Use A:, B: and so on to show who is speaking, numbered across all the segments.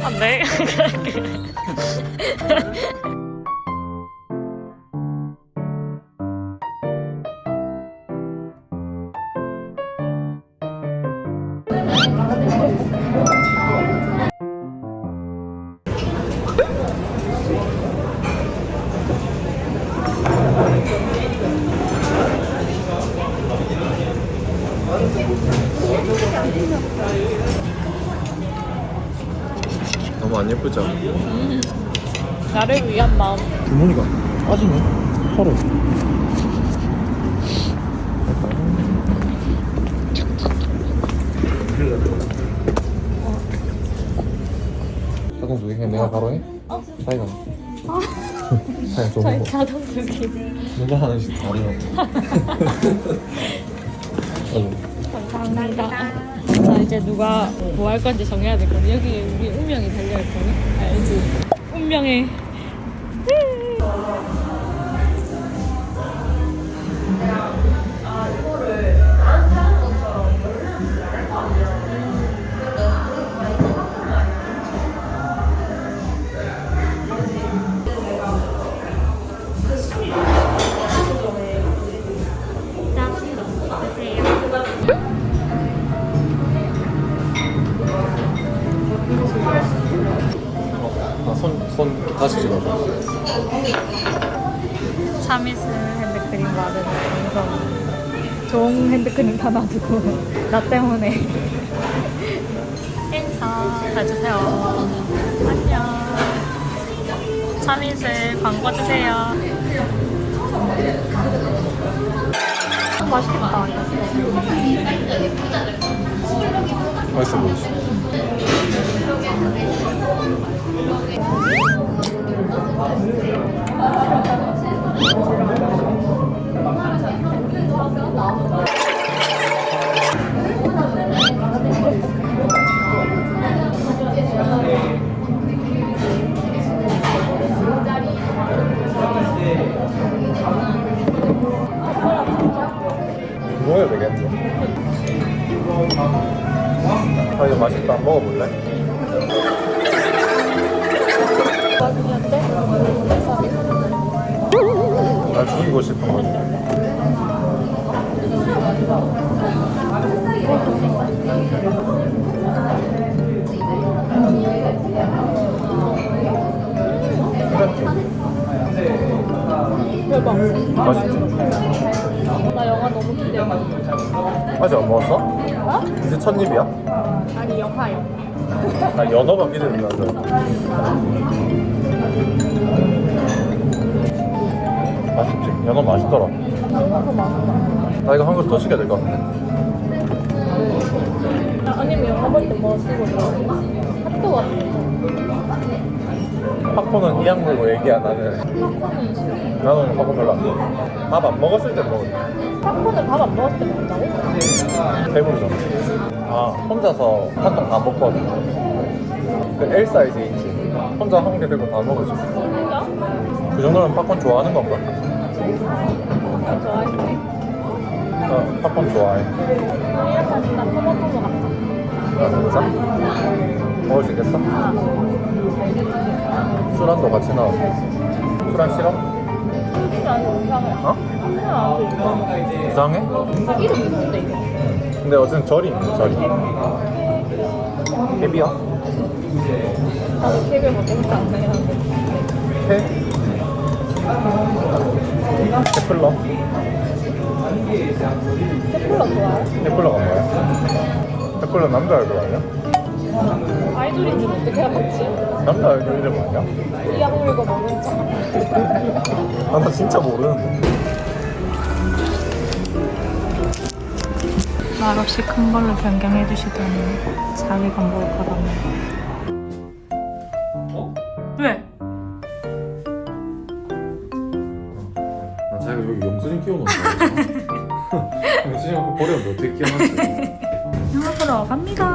A: 아, 네.
B: 너무 안 예쁘죠?
A: 나를 위한 마음.
B: 주머니가 빠지네 털어 자동 두개 그냥 내가 바로 해? 사이가 사이가 먹어
A: 자동 두기.
B: 누가 하는지 다르나
A: 감사합니다. 자 이제 누가 뭐 할 건지 정해야 될 거니 여기 우리 운명이 달려 있거든. 알지? 운명의.
B: 찍어줘
A: 차미스 핸드크림 바르는 방송. 좋은 핸드크림 다 놔두고 나 때문에 인사 해주세요. 안녕. 차미스 광고 주세요. 맛있겠다.
B: 맛있어 보이시 먹어야 되겠 네아
A: 대박.
B: 맛있지?
A: 나 영화 너무 기대돼.
B: 안 먹었어?
A: 어?
B: 이제 첫 입이야?
A: 아니 영화요.
B: 나 연어가 기대된다 맛있지? 연어 맛있더라
A: 너무 많아.
B: 나 이거 한 그릇 더 시켜야 될 것 같아
A: 아니면 영화 볼 때 뭐 쓰고 있어? 핫도그 같은
B: 팝콘은 이양 물고 얘기야 나는
A: 거. 팝콘은 싫어.
B: 나는 팝콘 별로 안 좋아 밥안 먹었을 때때
A: 팝콘을 밥 안 먹었을 때 먹는다고?
B: 배부르잖아 아 혼자서 한통 다 먹거든 그 L 사이즈 있지 혼자 한 개 들고 다 먹을 수 있어
A: 진짜?
B: 그 정도면 팝콘 좋아하는 건가?
A: 나 좋아해.
B: 어, 팝콘 좋아해
A: 약간 진짜 토마토 같다.
B: 아 진짜? 먹을 수 있겠어? 술안도 같이 나왔어 술안 싫어? 어?
A: 이상해. 이름 있는데 이게.
B: 근데 어쨌든 절이 있네 절이 캡이야?
A: 나는 케이블 먹고 싶지 않네.
B: 캐? 캐플러?
A: 세플러 좋아해?
B: 캐플러가 뭐야? 캐플러 남자 얼굴 아니야?
A: 아이돌인 줄 어떻게 알았지?
B: 남자 얼굴 이름 아니야?
A: 이악 물고 먹는 척.
B: 아, 나 진짜 모르는데
A: 말없이 큰 걸로 변경해 주시더니 자기가 뭘 받았네.
B: 어?
A: 왜?
B: 난 자기가 여기 영수증 끼워놓은 거 알았어 영수증 갖고 버렸는데 어떻게 끼워놨지?
A: 영화 보러 갑니다.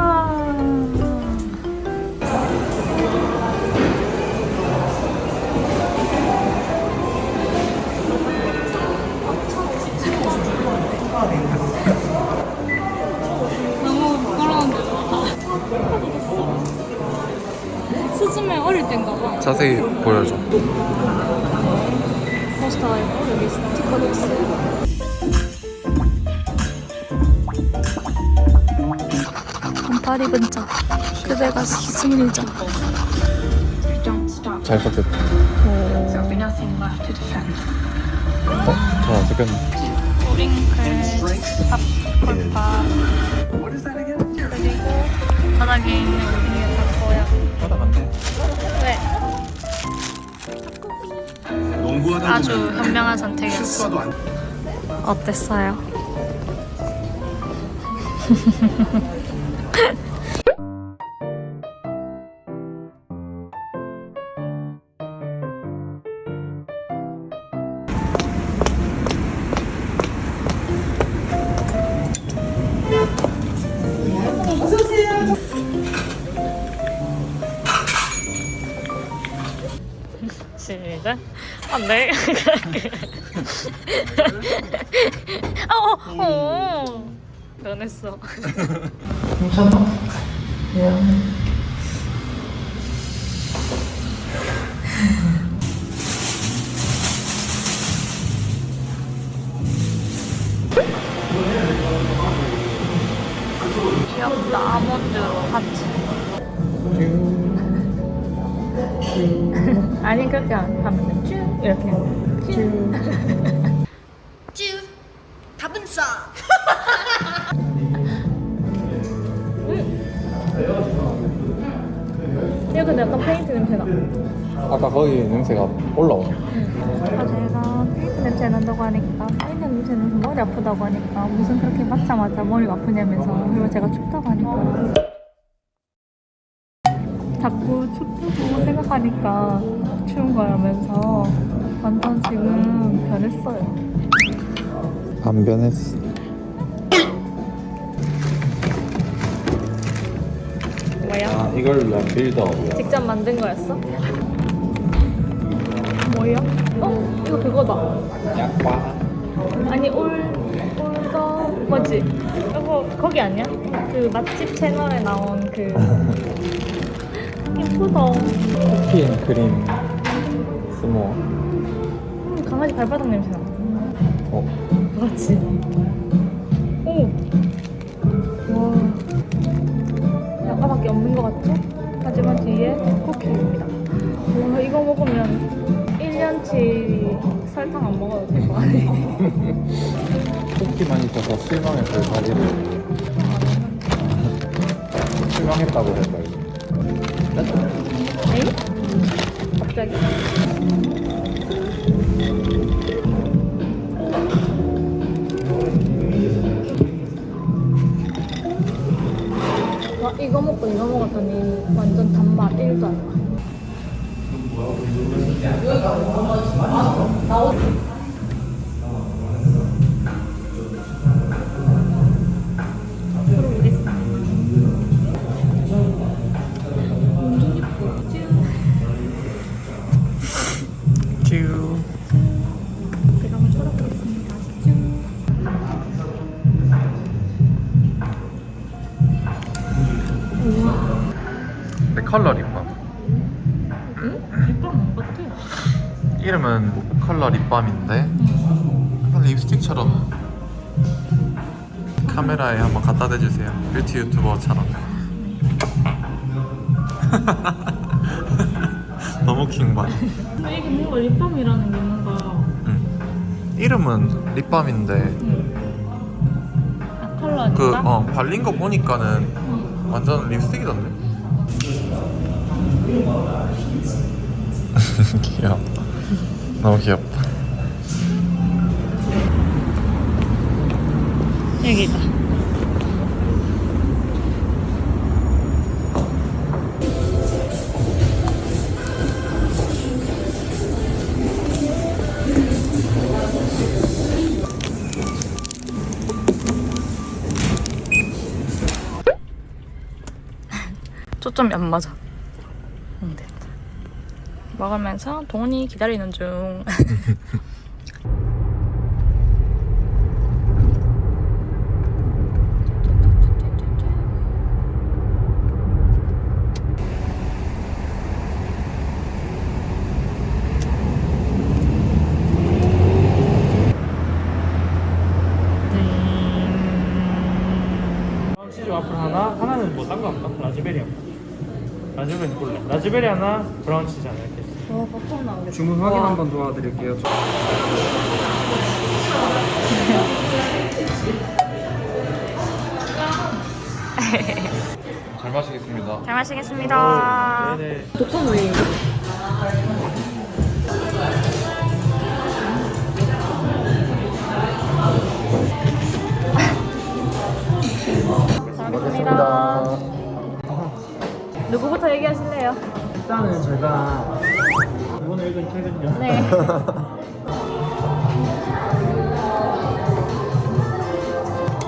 A: 땐가 봐.
B: 자세히 보여줘.
A: 포스터 있고 여기 스티커도 있어요. 반팔 입은 자 그대가.
B: 잘
C: nothing left to defend.
B: 어? 자, 잠깐.
A: 뿌링클, 팝 콜파 그리고 바닥에 있는
B: 갔네.
A: 왜?
D: 농구하다
A: 아주 현명한 선택이었어.
D: 안
A: 어땠어요? 시작. 아, 네. 어, 어, 어. 변했어. 귀엽다. 아니 그렇게 안 하면 쭉 이렇게 쭉.
E: 쭈 답은 싸
A: 이거 근데 약간 페인트 냄새나.
B: 아까 거기 냄새가 올라오네.
A: 아 제가 페인트 냄새 난다고 하니까 페인트 냄새는 머리 아프다고 하니까 무슨 그렇게 맞자마자 머리가 아프냐면서 그리고 제가 춥다고 하니까 자꾸 춥다고 생각하니까 추운 거라면서 완전 지금 변했어요.
B: 안 변했어.
A: 뭐야?
B: 아, 이걸 위한 빌드업이야.
A: 직접 만든 거였어? 뭐야? 어? 이거 그거다.
B: 약과.
A: 아니 올 올더 뭐지? 이거 거기 아니야? 그 맛집 채널에 나온 그 예쁘다.
B: 쿠키앤크림 스모.
A: 음, 강아지 발바닥 냄새 나.
B: 어,
A: 맞지? 오. 와. 아까밖에 없는 것 같죠? 하지만 뒤에 쿠키입니다. 와 이거 먹으면 1년치 설탕 안 먹어도 될것 같아.
B: 쿠키만 있어서 실망했어요, 자리를. 실망했다고 이거.
A: 에이? 갑자기? 와 이거 먹고 이거 먹었더니 완전 단맛 1도 안 나.
B: 컬러 립밤.
A: 응? 립밤 안 같아.
B: 이름은 컬러 립밤인데 약간 립스틱처럼 카메라에 한번 갖다 대주세요 뷰티 유튜버처럼 너무 킹받
A: 근데 이게 뭔가 립밤이라는 게 뭔가
B: 응. 이름은 립밤인데
A: 아, 컬러니까?
B: 그 어, 발린 거 보니까는 완전 립스틱이던데 귀엽다 너무 귀엽다
A: 여기다. 초점이 안 맞아. 먹으면서 동훈이 기다리는 중.
D: 뭐 라즈베리 라즈베리 하나, 브라운 치즈 하나
A: 와 버터 나오겠다
F: 주문 확인 한번 도와드릴게요.
B: 잘 마시겠습니다.
A: 잘 마시겠습니다
D: 네네.
A: 독선 우유 잘 먹겠습니다 누구부터 얘기하실래요?
D: 일단은 제가 읽은 책은요.
A: 네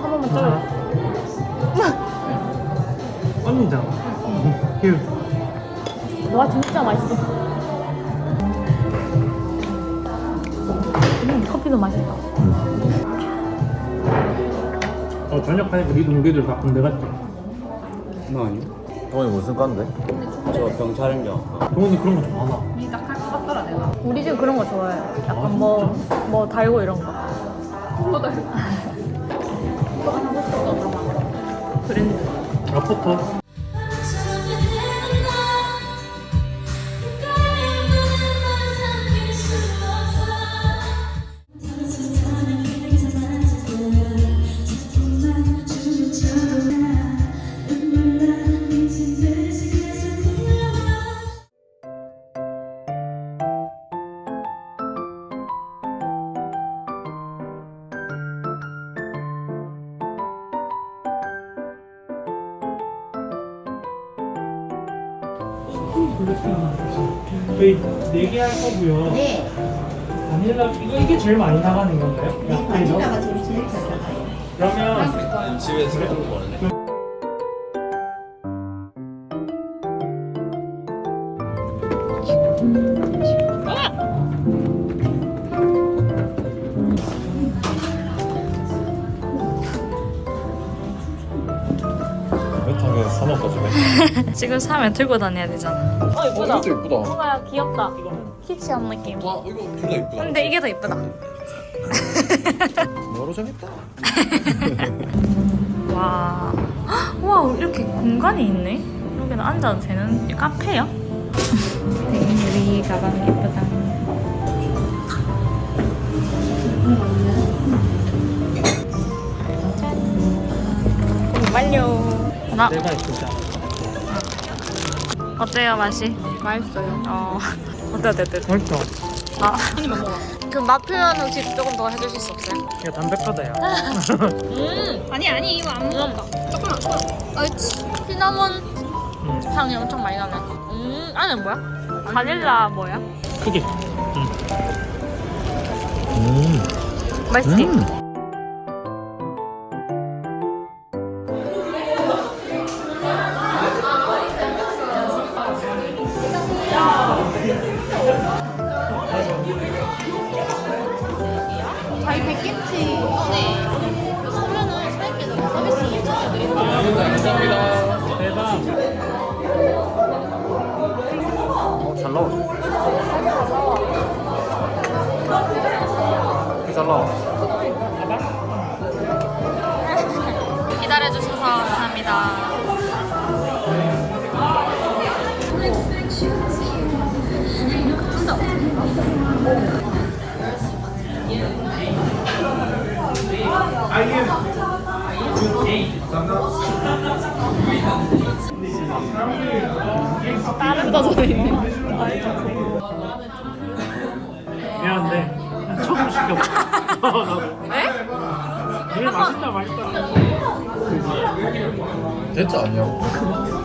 A: 한 번만 찍어요
D: 언니잖아. 휴.
A: 와 진짜 맛있어. 음, 커피도 맛있다.
D: 어 저녁 하니까 무게들 다 군대 갔지?
F: 나 아니?
B: 동원이 무슨 과인데?
F: 저 경찰인겨.
D: 동훈이 그런 거 좋아하나?
A: 우리 집 그런 거 좋아해. 약간 뭐, 뭐 달고 이런 거. 뭐 달고? 브랜드.
D: 라포터. 할 거고요. 네. 바닐라 이거 이게 제일 많이 나가는 건가요? 네, 바닐라가 제일 제일 잘 나가요. 그러면
B: 집에서 먹는 거네. 외탕에
A: 지금 사면 들고 다녀야 되잖아. 어, 이쁘다.
B: 이것도 이쁘다.
A: 뭔가 귀엽다. 키치한 느낌.
B: 와 이거 둘다 이쁘다.
A: 근데 이게 더 이쁘다.
B: 뭐로 정했다.
A: 와. 헉, 와, 이렇게 공간이 있네. 여기는 앉아도 되는 카페야? 우리 가방 예쁘다. 짠. 완료. 하나.
D: 내가 않아.
A: 어때요, 맛이? 맛있어요. 어. 어때, 어때, 어때?
D: 맛있다.
A: 아. 그럼 맛 표현 혹시 조금 더 해주실 수 없어요?
D: 이거 담백하다야.
A: 아니, 아니, 이거 안 먹는다. 조금만, 조금만. 옳지. 시나몬
D: 음.
A: 향이 엄청 많이 나네. 음, 안에 뭐야? 바닐라 뭐야?
D: 크게.
B: 음.
A: 맛있지?
G: 저
D: 미안한데 처음 시켰어. 나도.
A: 네?
D: 되게 맛있다 맛있다.
B: 대짜 아니야?